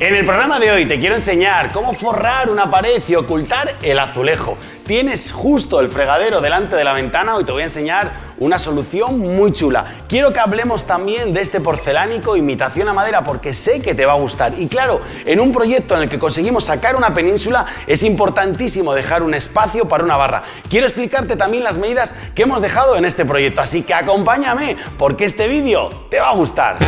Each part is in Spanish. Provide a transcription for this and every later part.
En el programa de hoy te quiero enseñar cómo forrar una pared y ocultar el azulejo. Tienes justo el fregadero delante de la ventana, hoy te voy a enseñar una solución muy chula. Quiero que hablemos también de este porcelánico imitación a madera porque sé que te va a gustar. Y claro, en un proyecto en el que conseguimos sacar una península es importantísimo dejar un espacio para una barra. Quiero explicarte también las medidas que hemos dejado en este proyecto, así que acompáñame porque este vídeo te va a gustar.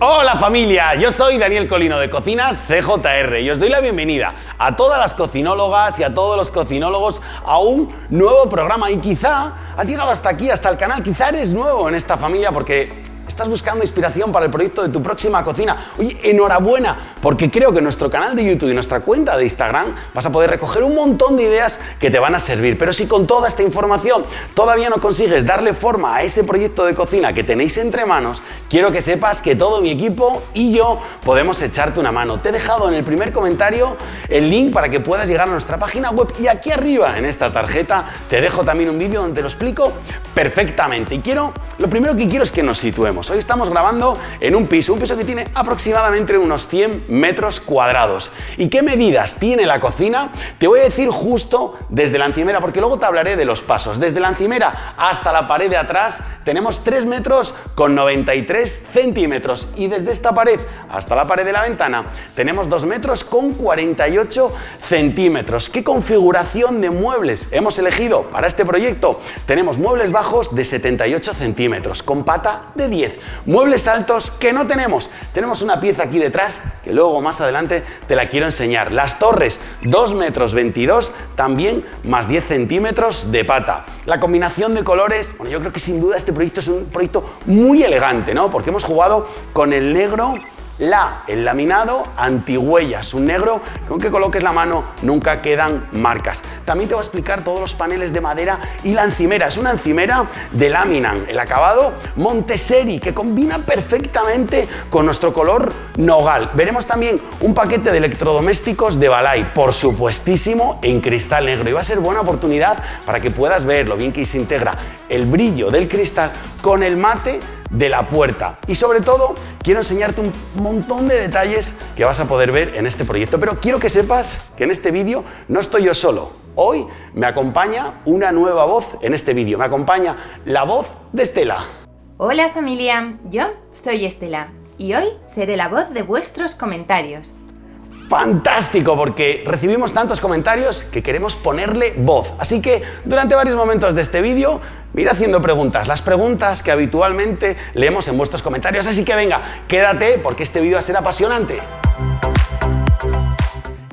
Hola familia, yo soy Daniel Colino de Cocinas CJR y os doy la bienvenida a todas las cocinólogas y a todos los cocinólogos a un nuevo programa. Y quizá has llegado hasta aquí, hasta el canal, quizá eres nuevo en esta familia porque ¿Estás buscando inspiración para el proyecto de tu próxima cocina? Oye, enhorabuena, porque creo que nuestro canal de YouTube y nuestra cuenta de Instagram vas a poder recoger un montón de ideas que te van a servir. Pero si con toda esta información todavía no consigues darle forma a ese proyecto de cocina que tenéis entre manos, quiero que sepas que todo mi equipo y yo podemos echarte una mano. Te he dejado en el primer comentario el link para que puedas llegar a nuestra página web y aquí arriba en esta tarjeta te dejo también un vídeo donde te lo explico perfectamente. Y quiero, lo primero que quiero es que nos situemos. Hoy estamos grabando en un piso, un piso que tiene aproximadamente unos 100 metros cuadrados. ¿Y qué medidas tiene la cocina? Te voy a decir justo desde la encimera, porque luego te hablaré de los pasos. Desde la encimera hasta la pared de atrás tenemos 3 metros con 93 centímetros y desde esta pared hasta la pared de la ventana tenemos 2 metros con 48 centímetros. ¿Qué configuración de muebles hemos elegido para este proyecto? Tenemos muebles bajos de 78 centímetros con pata de 10 Muebles altos que no tenemos. Tenemos una pieza aquí detrás que luego más adelante te la quiero enseñar. Las torres 2 metros 22 también más 10 centímetros de pata. La combinación de colores, bueno yo creo que sin duda este proyecto es un proyecto muy elegante, ¿no? Porque hemos jugado con el negro la, el laminado antihuellas, un negro que coloques la mano nunca quedan marcas. También te voy a explicar todos los paneles de madera y la encimera. Es una encimera de laminan, el acabado Montessori, que combina perfectamente con nuestro color nogal. Veremos también un paquete de electrodomésticos de Balay, por supuestísimo en cristal negro. Y va a ser buena oportunidad para que puedas ver lo bien que se integra el brillo del cristal con el mate de la puerta. Y sobre todo, quiero enseñarte un montón de detalles que vas a poder ver en este proyecto. Pero quiero que sepas que en este vídeo no estoy yo solo. Hoy me acompaña una nueva voz en este vídeo. Me acompaña la voz de Estela. Hola familia, yo soy Estela y hoy seré la voz de vuestros comentarios. Fantástico, porque recibimos tantos comentarios que queremos ponerle voz. Así que durante varios momentos de este vídeo Mira haciendo preguntas, las preguntas que habitualmente leemos en vuestros comentarios. Así que venga, quédate porque este vídeo va a ser apasionante.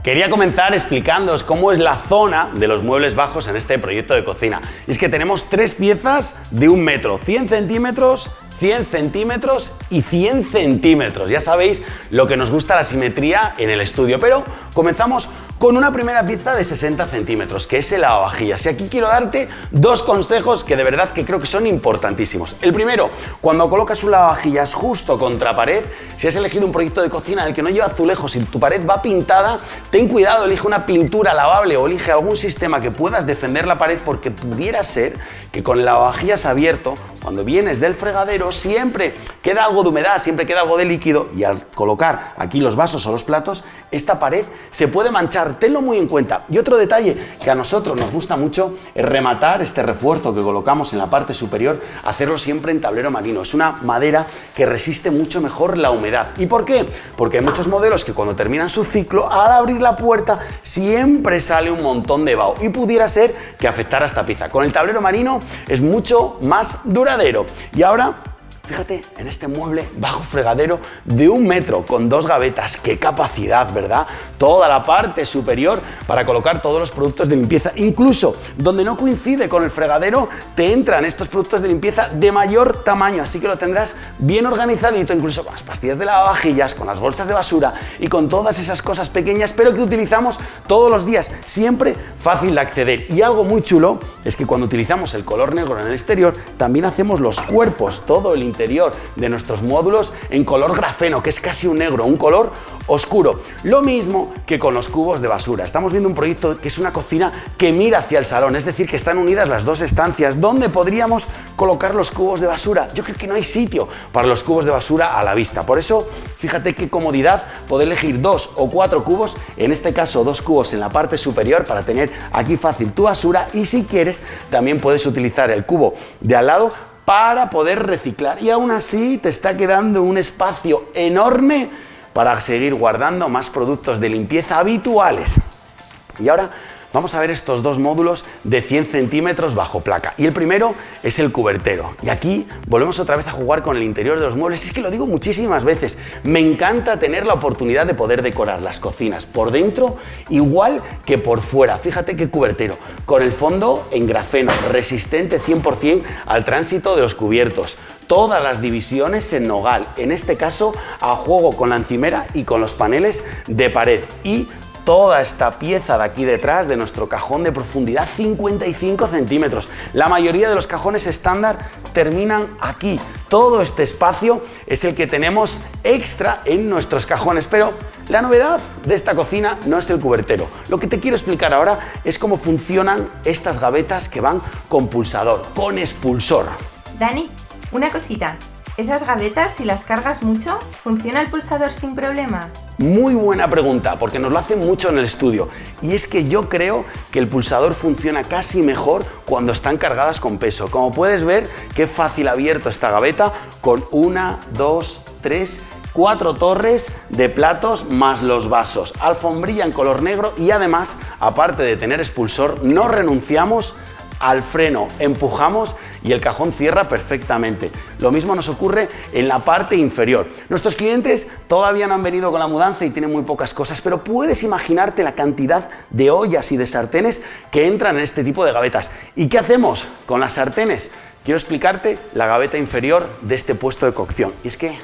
Quería comenzar explicándoos cómo es la zona de los muebles bajos en este proyecto de cocina. Y es que tenemos tres piezas de un metro, 100 centímetros, 100 centímetros y 100 centímetros. Ya sabéis lo que nos gusta la simetría en el estudio, pero comenzamos con una primera pieza de 60 centímetros, que es el lavavajillas. Y aquí quiero darte dos consejos que de verdad que creo que son importantísimos. El primero, cuando colocas un lavavajillas justo contra pared, si has elegido un proyecto de cocina en el que no lleva azulejos y tu pared va pintada, ten cuidado, elige una pintura lavable o elige algún sistema que puedas defender la pared porque pudiera ser que con el lavavajillas abierto, cuando vienes del fregadero, siempre queda algo de humedad, siempre queda algo de líquido y al colocar aquí los vasos o los platos, esta pared se puede manchar, tenlo muy en cuenta. Y otro detalle que a nosotros nos gusta mucho es rematar este refuerzo que colocamos en la parte superior, hacerlo siempre en tablero marino. Es una madera que resiste mucho mejor la humedad. ¿Y por qué? Porque hay muchos modelos que cuando terminan su ciclo, al abrir la puerta, siempre sale un montón de vaho y pudiera ser que afectara esta pieza. Con el tablero marino es mucho más duradero. Y ahora Fíjate en este mueble bajo fregadero de un metro con dos gavetas. ¡Qué capacidad, verdad! Toda la parte superior para colocar todos los productos de limpieza. Incluso donde no coincide con el fregadero, te entran estos productos de limpieza de mayor tamaño. Así que lo tendrás bien organizadito, incluso con las pastillas de lavavajillas, con las bolsas de basura y con todas esas cosas pequeñas, pero que utilizamos todos los días. Siempre fácil de acceder. Y algo muy chulo es que cuando utilizamos el color negro en el exterior, también hacemos los cuerpos, todo el interior de nuestros módulos en color grafeno, que es casi un negro, un color oscuro. Lo mismo que con los cubos de basura. Estamos viendo un proyecto que es una cocina que mira hacia el salón, es decir, que están unidas las dos estancias. ¿Dónde podríamos colocar los cubos de basura? Yo creo que no hay sitio para los cubos de basura a la vista. Por eso, fíjate qué comodidad poder elegir dos o cuatro cubos, en este caso dos cubos en la parte superior para tener aquí fácil tu basura y si quieres también puedes utilizar el cubo de al lado para poder reciclar y aún así te está quedando un espacio enorme para seguir guardando más productos de limpieza habituales. Y ahora vamos a ver estos dos módulos de 100 centímetros bajo placa. Y el primero es el cubertero. Y aquí volvemos otra vez a jugar con el interior de los muebles. Es que lo digo muchísimas veces. Me encanta tener la oportunidad de poder decorar las cocinas por dentro igual que por fuera. Fíjate qué cubertero. Con el fondo en grafeno, resistente 100% al tránsito de los cubiertos. Todas las divisiones en nogal. En este caso a juego con la encimera y con los paneles de pared. Y toda esta pieza de aquí detrás de nuestro cajón de profundidad 55 centímetros. La mayoría de los cajones estándar terminan aquí. Todo este espacio es el que tenemos extra en nuestros cajones, pero la novedad de esta cocina no es el cubertero. Lo que te quiero explicar ahora es cómo funcionan estas gavetas que van con pulsador, con expulsor. Dani, una cosita. ¿Esas gavetas, si las cargas mucho, funciona el pulsador sin problema? Muy buena pregunta, porque nos lo hacen mucho en el estudio. Y es que yo creo que el pulsador funciona casi mejor cuando están cargadas con peso. Como puedes ver, qué fácil abierto esta gaveta con una, dos, tres cuatro torres de platos más los vasos, alfombrilla en color negro y además, aparte de tener expulsor, no renunciamos al freno, empujamos y el cajón cierra perfectamente. Lo mismo nos ocurre en la parte inferior. Nuestros clientes todavía no han venido con la mudanza y tienen muy pocas cosas, pero puedes imaginarte la cantidad de ollas y de sartenes que entran en este tipo de gavetas. ¿Y qué hacemos con las sartenes? Quiero explicarte la gaveta inferior de este puesto de cocción. Y es que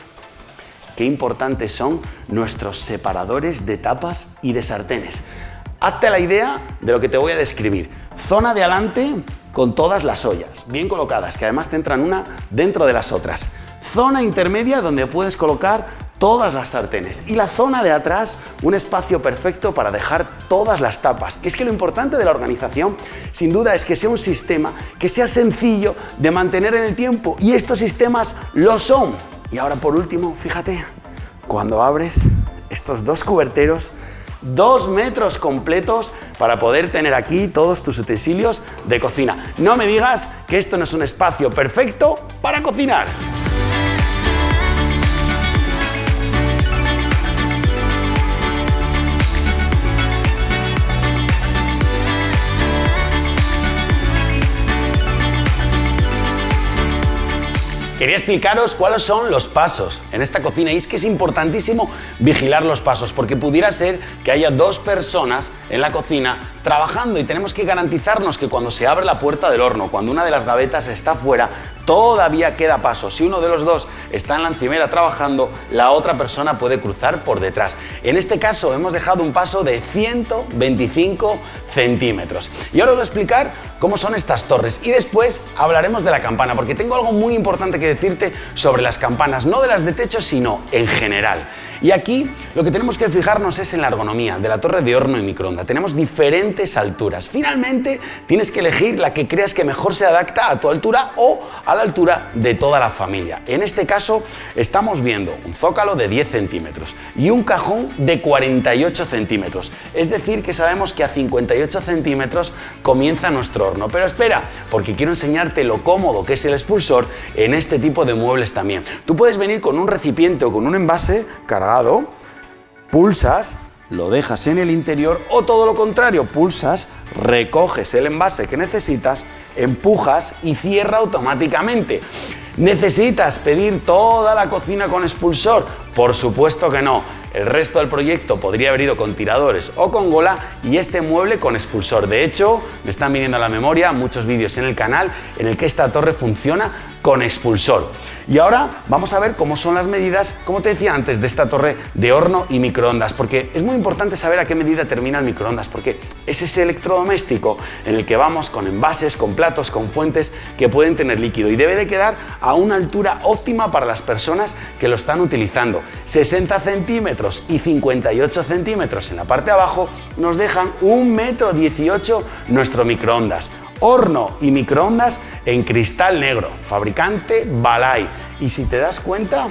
qué importantes son nuestros separadores de tapas y de sartenes. Hazte la idea de lo que te voy a describir. Zona de adelante con todas las ollas, bien colocadas, que además te entran una dentro de las otras. Zona intermedia donde puedes colocar todas las sartenes y la zona de atrás un espacio perfecto para dejar todas las tapas. Es que lo importante de la organización sin duda es que sea un sistema que sea sencillo de mantener en el tiempo y estos sistemas lo son. Y ahora por último, fíjate, cuando abres estos dos cuberteros dos metros completos para poder tener aquí todos tus utensilios de cocina. No me digas que esto no es un espacio perfecto para cocinar. Quería explicaros cuáles son los pasos en esta cocina y es que es importantísimo vigilar los pasos porque pudiera ser que haya dos personas en la cocina trabajando y tenemos que garantizarnos que cuando se abre la puerta del horno, cuando una de las gavetas está fuera, todavía queda paso. Si uno de los dos está en la encimera trabajando, la otra persona puede cruzar por detrás. En este caso hemos dejado un paso de 125 centímetros. Y ahora os voy a explicar cómo son estas torres y después hablaremos de la campana porque tengo algo muy importante que decirte sobre las campanas, no de las de techo, sino en general. Y aquí lo que tenemos que fijarnos es en la ergonomía de la torre de horno y microondas. Tenemos diferentes alturas. Finalmente tienes que elegir la que creas que mejor se adapta a tu altura o a la altura de toda la familia. En este caso estamos viendo un zócalo de 10 centímetros y un cajón de 48 centímetros. Es decir que sabemos que a 58 centímetros comienza nuestro horno. Pero espera, porque quiero enseñarte lo cómodo que es el expulsor en este tipo de muebles también. Tú puedes venir con un recipiente o con un envase pulsas, lo dejas en el interior o todo lo contrario, pulsas, recoges el envase que necesitas, empujas y cierra automáticamente. ¿Necesitas pedir toda la cocina con expulsor? Por supuesto que no. El resto del proyecto podría haber ido con tiradores o con gola y este mueble con expulsor. De hecho, me están viniendo a la memoria muchos vídeos en el canal en el que esta torre funciona con expulsor. Y ahora vamos a ver cómo son las medidas, como te decía antes, de esta torre de horno y microondas, porque es muy importante saber a qué medida termina el microondas, porque es ese electrodoméstico en el que vamos con envases, con platos, con fuentes que pueden tener líquido y debe de quedar a una altura óptima para las personas que lo están utilizando. 60 centímetros y 58 centímetros en la parte de abajo nos dejan un metro 18 nuestro microondas horno y microondas en cristal negro, fabricante Balay. Y si te das cuenta,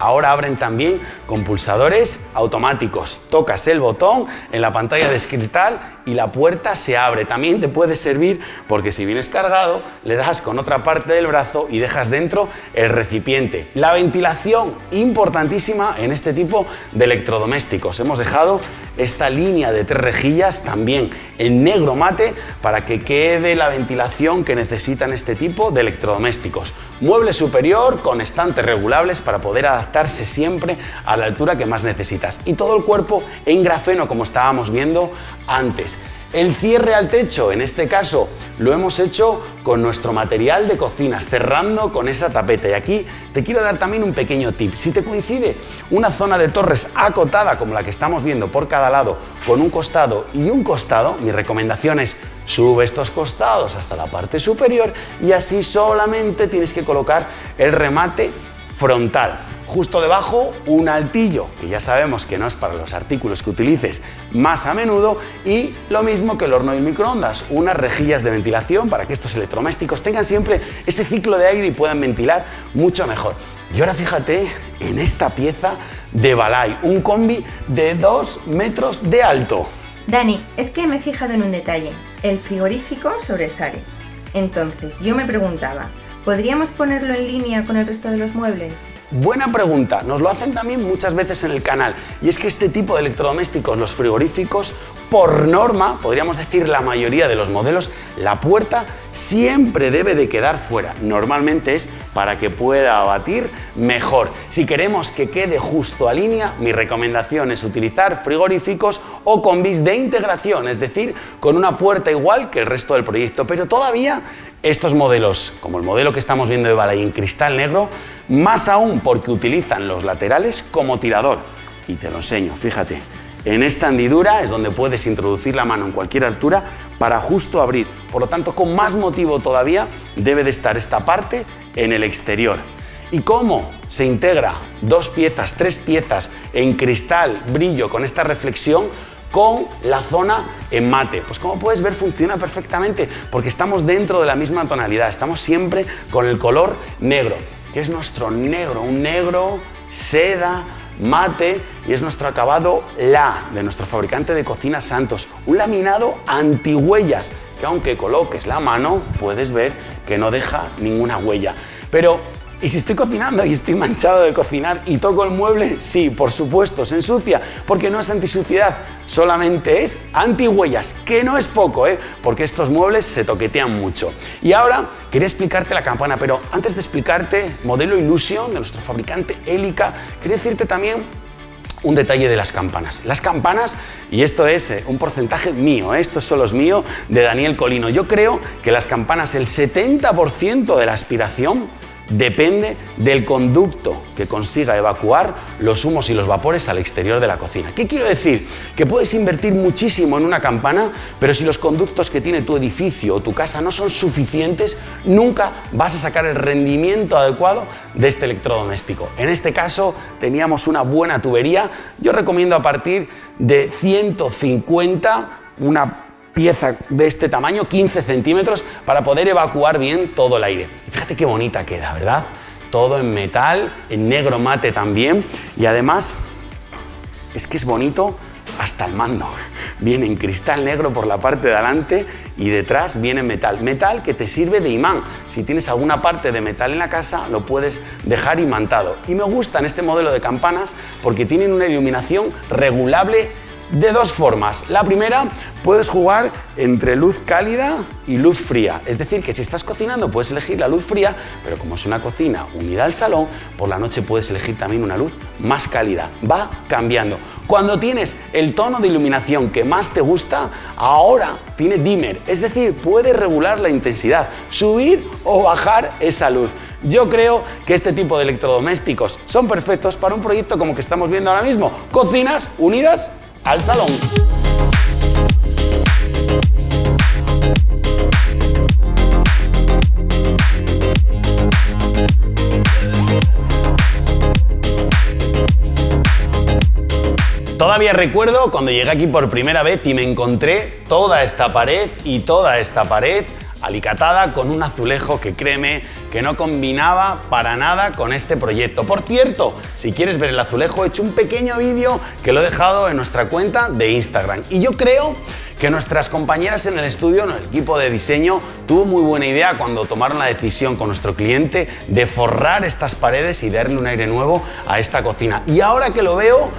Ahora abren también con pulsadores automáticos. Tocas el botón en la pantalla de cristal y la puerta se abre. También te puede servir porque si vienes cargado, le das con otra parte del brazo y dejas dentro el recipiente. La ventilación, importantísima en este tipo de electrodomésticos. Hemos dejado esta línea de tres rejillas también en negro mate para que quede la ventilación que necesitan este tipo de electrodomésticos. Mueble superior con estantes regulables para poder adaptarse siempre a la altura que más necesitas. Y todo el cuerpo en grafeno como estábamos viendo antes. El cierre al techo, en este caso, lo hemos hecho con nuestro material de cocinas, cerrando con esa tapeta. Y aquí te quiero dar también un pequeño tip. Si te coincide una zona de torres acotada como la que estamos viendo por cada lado, con un costado y un costado, mi recomendación es sube estos costados hasta la parte superior y así solamente tienes que colocar el remate frontal. Justo debajo un altillo, que ya sabemos que no es para los artículos que utilices más a menudo, y lo mismo que el horno y microondas, unas rejillas de ventilación para que estos electrodomésticos tengan siempre ese ciclo de aire y puedan ventilar mucho mejor. Y ahora fíjate en esta pieza de Balay, un combi de 2 metros de alto. Dani, es que me he fijado en un detalle. El frigorífico sobresale. Entonces, yo me preguntaba, ¿podríamos ponerlo en línea con el resto de los muebles? Buena pregunta, nos lo hacen también muchas veces en el canal y es que este tipo de electrodomésticos, los frigoríficos, por norma, podríamos decir la mayoría de los modelos, la puerta siempre debe de quedar fuera. Normalmente es para que pueda abatir mejor. Si queremos que quede justo a línea, mi recomendación es utilizar frigoríficos o combis de integración, es decir, con una puerta igual que el resto del proyecto, pero todavía estos modelos, como el modelo que estamos viendo de Balay en cristal negro, más aún porque utilizan los laterales como tirador. Y te lo enseño, fíjate. En esta hendidura es donde puedes introducir la mano en cualquier altura para justo abrir. Por lo tanto, con más motivo todavía debe de estar esta parte en el exterior. ¿Y cómo se integra dos piezas, tres piezas en cristal, brillo, con esta reflexión? Con la zona en mate. Pues como puedes ver funciona perfectamente porque estamos dentro de la misma tonalidad, estamos siempre con el color negro, que es nuestro negro, un negro seda mate y es nuestro acabado La de nuestro fabricante de cocina Santos, un laminado antihuellas que aunque coloques la mano puedes ver que no deja ninguna huella. Pero y si estoy cocinando y estoy manchado de cocinar y toco el mueble, sí, por supuesto, se ensucia, porque no es antisuciedad, solamente es antihuellas, que no es poco, ¿eh? porque estos muebles se toquetean mucho. Y ahora quería explicarte la campana, pero antes de explicarte modelo Illusion de nuestro fabricante Helica, quería decirte también un detalle de las campanas. Las campanas, y esto es eh, un porcentaje mío, ¿eh? esto solo es mío, de Daniel Colino. Yo creo que las campanas, el 70% de la aspiración depende del conducto que consiga evacuar los humos y los vapores al exterior de la cocina. ¿Qué quiero decir? Que puedes invertir muchísimo en una campana, pero si los conductos que tiene tu edificio o tu casa no son suficientes, nunca vas a sacar el rendimiento adecuado de este electrodoméstico. En este caso teníamos una buena tubería, yo recomiendo a partir de 150 una pieza de este tamaño, 15 centímetros, para poder evacuar bien todo el aire. fíjate qué bonita queda, ¿verdad? Todo en metal, en negro mate también, y además es que es bonito hasta el mando. Viene en cristal negro por la parte de adelante y detrás viene metal. Metal que te sirve de imán. Si tienes alguna parte de metal en la casa, lo puedes dejar imantado. Y me gustan este modelo de campanas porque tienen una iluminación regulable de dos formas. La primera, puedes jugar entre luz cálida y luz fría. Es decir, que si estás cocinando puedes elegir la luz fría, pero como es una cocina unida al salón, por la noche puedes elegir también una luz más cálida. Va cambiando. Cuando tienes el tono de iluminación que más te gusta, ahora tiene dimmer, es decir, puedes regular la intensidad, subir o bajar esa luz. Yo creo que este tipo de electrodomésticos son perfectos para un proyecto como que estamos viendo ahora mismo, cocinas unidas al salón. Todavía recuerdo cuando llegué aquí por primera vez y me encontré toda esta pared y toda esta pared alicatada con un azulejo que créeme que no combinaba para nada con este proyecto. Por cierto, si quieres ver el azulejo, he hecho un pequeño vídeo que lo he dejado en nuestra cuenta de Instagram. Y yo creo que nuestras compañeras en el estudio, en el equipo de diseño, tuvo muy buena idea cuando tomaron la decisión con nuestro cliente de forrar estas paredes y darle un aire nuevo a esta cocina. Y ahora que lo veo,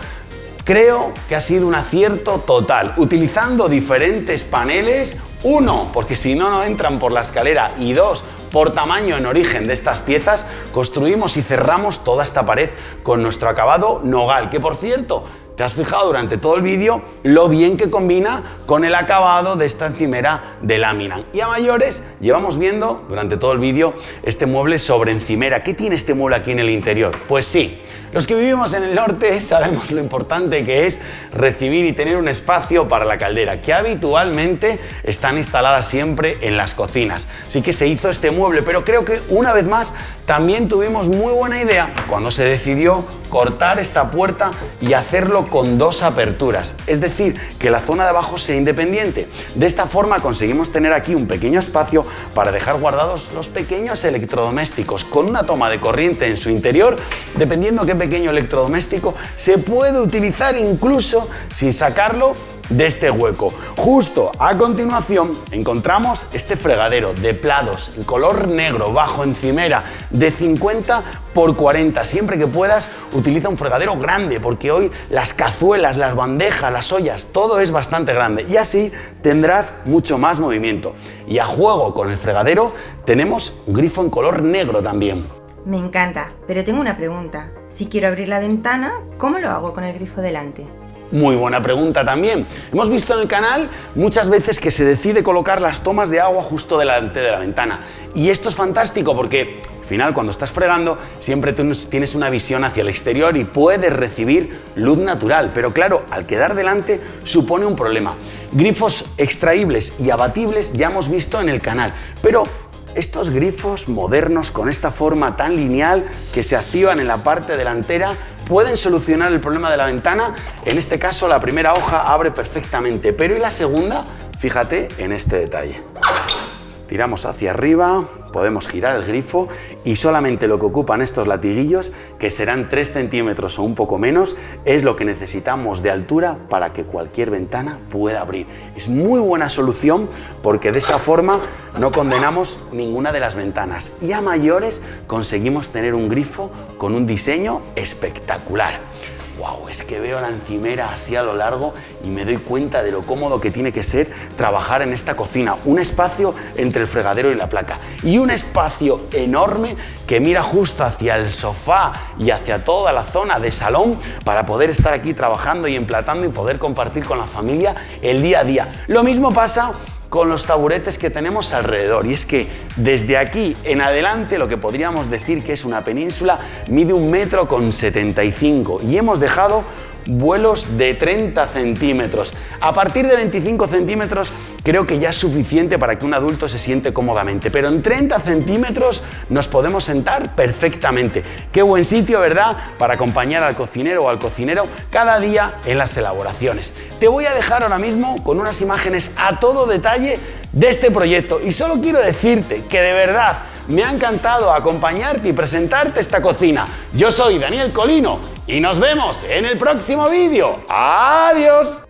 Creo que ha sido un acierto total, utilizando diferentes paneles, uno, porque si no, no entran por la escalera, y dos, por tamaño en origen de estas piezas, construimos y cerramos toda esta pared con nuestro acabado nogal, que por cierto, te has fijado durante todo el vídeo lo bien que combina con el acabado de esta encimera de lámina. Y a mayores llevamos viendo durante todo el vídeo este mueble sobre encimera. ¿Qué tiene este mueble aquí en el interior? Pues sí, los que vivimos en el norte sabemos lo importante que es recibir y tener un espacio para la caldera, que habitualmente están instaladas siempre en las cocinas. Así que se hizo este mueble, pero creo que una vez más también tuvimos muy buena idea cuando se decidió cortar esta puerta y hacerlo con dos aperturas, es decir, que la zona de abajo sea independiente. De esta forma conseguimos tener aquí un pequeño espacio para dejar guardados los pequeños electrodomésticos con una toma de corriente en su interior, dependiendo qué pequeño electrodoméstico se puede utilizar incluso sin sacarlo de este hueco. Justo a continuación encontramos este fregadero de plados en color negro bajo encimera de 50 por 40. Siempre que puedas utiliza un fregadero grande porque hoy las cazuelas, las bandejas, las ollas, todo es bastante grande y así tendrás mucho más movimiento. Y a juego con el fregadero tenemos un grifo en color negro también. Me encanta, pero tengo una pregunta. Si quiero abrir la ventana, ¿cómo lo hago con el grifo delante? Muy buena pregunta también. Hemos visto en el canal muchas veces que se decide colocar las tomas de agua justo delante de la ventana. Y esto es fantástico porque al final cuando estás fregando siempre tienes una visión hacia el exterior y puedes recibir luz natural. Pero claro, al quedar delante supone un problema. Grifos extraíbles y abatibles ya hemos visto en el canal, pero estos grifos modernos con esta forma tan lineal que se activan en la parte delantera pueden solucionar el problema de la ventana. En este caso la primera hoja abre perfectamente, pero ¿y la segunda? Fíjate en este detalle. Tiramos hacia arriba, podemos girar el grifo y solamente lo que ocupan estos latiguillos, que serán 3 centímetros o un poco menos, es lo que necesitamos de altura para que cualquier ventana pueda abrir. Es muy buena solución porque de esta forma no condenamos ninguna de las ventanas y a mayores conseguimos tener un grifo con un diseño espectacular wow, es que veo la encimera así a lo largo y me doy cuenta de lo cómodo que tiene que ser trabajar en esta cocina. Un espacio entre el fregadero y la placa y un espacio enorme que mira justo hacia el sofá y hacia toda la zona de salón para poder estar aquí trabajando y emplatando y poder compartir con la familia el día a día. Lo mismo pasa con los taburetes que tenemos alrededor. Y es que desde aquí en adelante lo que podríamos decir que es una península mide un metro con 75 y hemos dejado vuelos de 30 centímetros. A partir de 25 centímetros creo que ya es suficiente para que un adulto se siente cómodamente, pero en 30 centímetros nos podemos sentar perfectamente. Qué buen sitio, ¿verdad? Para acompañar al cocinero o al cocinero cada día en las elaboraciones. Te voy a dejar ahora mismo con unas imágenes a todo detalle de este proyecto y solo quiero decirte que de verdad me ha encantado acompañarte y presentarte esta cocina. Yo soy Daniel Colino y nos vemos en el próximo vídeo. ¡Adiós!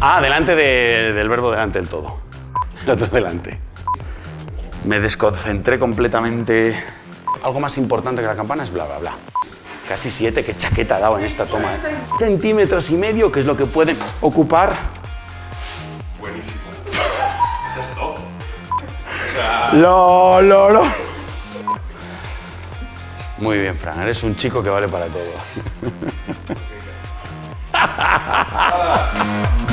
Ah, delante de- del verbo delante del todo. El otro delante. Me desconcentré completamente. Algo más importante que la campana es bla, bla, bla. Casi siete, qué chaqueta ha dado en esta toma. ¿eh? Centímetros y medio, que es lo que puede ocupar. Buenísimo. Eso es top. Lo, lo, lo. Muy bien, Fran, eres un chico que vale para todo. Ah.